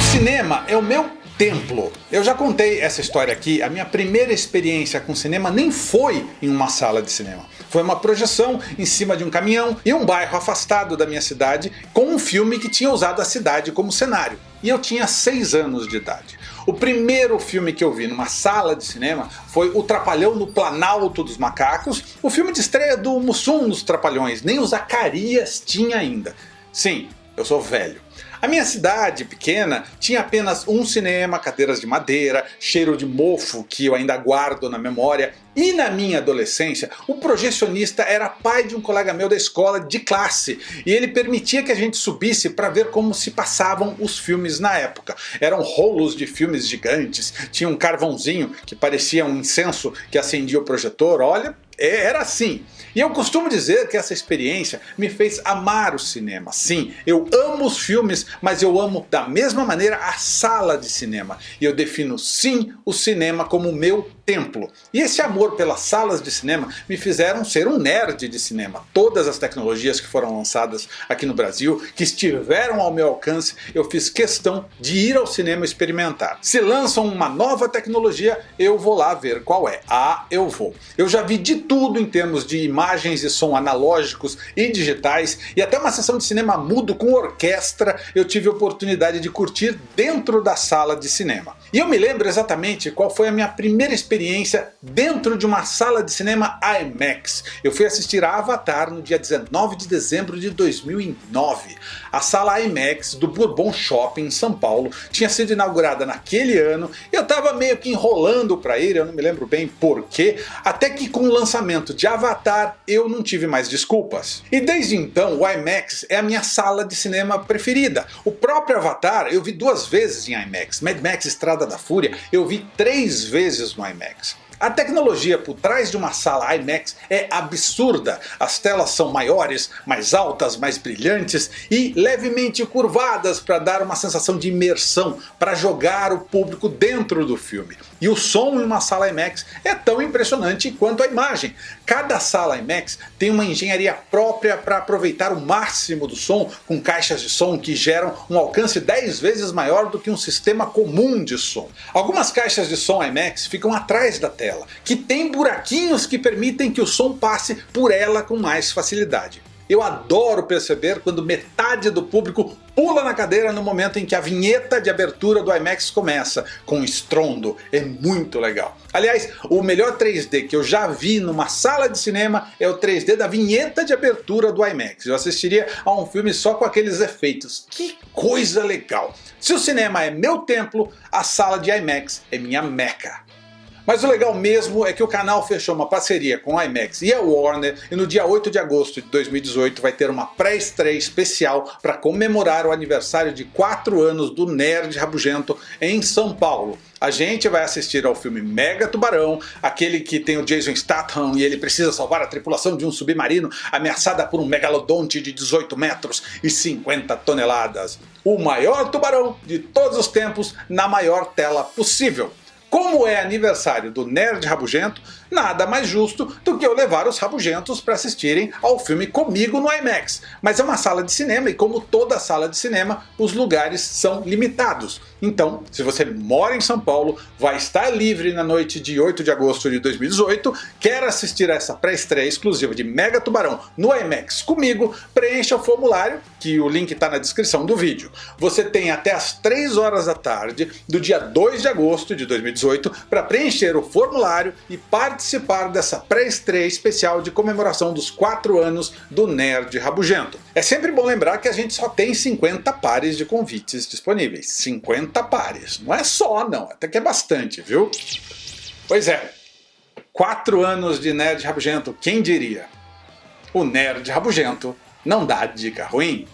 cinema é o meu templo. Eu já contei essa história aqui, a minha primeira experiência com cinema nem foi em uma sala de cinema. Foi uma projeção em cima de um caminhão em um bairro afastado da minha cidade com um filme que tinha usado a cidade como cenário. E eu tinha 6 anos de idade. O primeiro filme que eu vi numa sala de cinema foi O Trapalhão no Planalto dos Macacos, o filme de estreia do Mussum nos Trapalhões, nem o Zacarias tinha ainda. Sim, eu sou velho. A minha cidade pequena tinha apenas um cinema, cadeiras de madeira, cheiro de mofo que eu ainda guardo na memória. E na minha adolescência, o projecionista era pai de um colega meu da escola de classe. E ele permitia que a gente subisse para ver como se passavam os filmes na época. Eram rolos de filmes gigantes, tinha um carvãozinho que parecia um incenso que acendia o projetor. Olha, era assim. E eu costumo dizer que essa experiência me fez amar o cinema. Sim, eu amo os filmes, mas eu amo da mesma maneira a sala de cinema. E eu defino sim o cinema como meu templo. E esse amor pelas salas de cinema me fizeram ser um nerd de cinema. Todas as tecnologias que foram lançadas aqui no Brasil, que estiveram ao meu alcance, eu fiz questão de ir ao cinema experimentar. Se lançam uma nova tecnologia, eu vou lá ver qual é. Ah, eu vou. Eu já vi de tudo em termos de imagens e som analógicos e digitais, e até uma sessão de cinema mudo com orquestra eu tive a oportunidade de curtir dentro da sala de cinema. E eu me lembro exatamente qual foi a minha primeira experiência dentro de uma sala de cinema IMAX. Eu fui assistir a Avatar no dia 19 de dezembro de 2009. A sala IMAX do Bourbon Shopping em São Paulo tinha sido inaugurada naquele ano, eu estava meio que enrolando para ir, eu não me lembro bem porquê, até que com o lançamento de Avatar eu não tive mais desculpas. E desde então o IMAX é a minha sala de cinema preferida. O próprio Avatar eu vi duas vezes em IMAX, Mad Max Estrada da Fúria eu vi três vezes no IMAX. mix. A tecnologia por trás de uma sala IMAX é absurda. As telas são maiores, mais altas, mais brilhantes e levemente curvadas para dar uma sensação de imersão, para jogar o público dentro do filme. E o som em uma sala IMAX é tão impressionante quanto a imagem. Cada sala IMAX tem uma engenharia própria para aproveitar o máximo do som com caixas de som que geram um alcance 10 vezes maior do que um sistema comum de som. Algumas caixas de som IMAX ficam atrás da tela dela, que tem buraquinhos que permitem que o som passe por ela com mais facilidade. Eu adoro perceber quando metade do público pula na cadeira no momento em que a vinheta de abertura do IMAX começa, com estrondo, é muito legal. Aliás, o melhor 3D que eu já vi numa sala de cinema é o 3D da vinheta de abertura do IMAX. Eu assistiria a um filme só com aqueles efeitos. Que coisa legal! Se o cinema é meu templo, a sala de IMAX é minha meca. Mas o legal mesmo é que o canal fechou uma parceria com a IMAX e a Warner e no dia 8 de agosto de 2018 vai ter uma pré-estreia especial para comemorar o aniversário de 4 anos do Nerd Rabugento em São Paulo. A gente vai assistir ao filme Mega Tubarão, aquele que tem o Jason Statham e ele precisa salvar a tripulação de um submarino ameaçada por um megalodonte de 18 metros e 50 toneladas. O maior tubarão de todos os tempos na maior tela possível. Como é aniversário do Nerd Rabugento, nada mais justo do que eu levar os rabugentos para assistirem ao filme comigo no IMAX. Mas é uma sala de cinema e como toda sala de cinema, os lugares são limitados. Então, se você mora em São Paulo, vai estar livre na noite de 8 de agosto de 2018, quer assistir a essa pré-estreia exclusiva de Mega Tubarão no IMAX comigo, preencha o formulário, que o link está na descrição do vídeo. Você tem até as 3 horas da tarde do dia 2 de agosto de 2018 para preencher o formulário e participar dessa pré-estreia especial de comemoração dos 4 anos do Nerd Rabugento. É sempre bom lembrar que a gente só tem 50 pares de convites disponíveis. 50 50 pares. Não é só não, até que é bastante, viu? Pois é, quatro anos de Nerd Rabugento, quem diria? O Nerd Rabugento não dá dica ruim.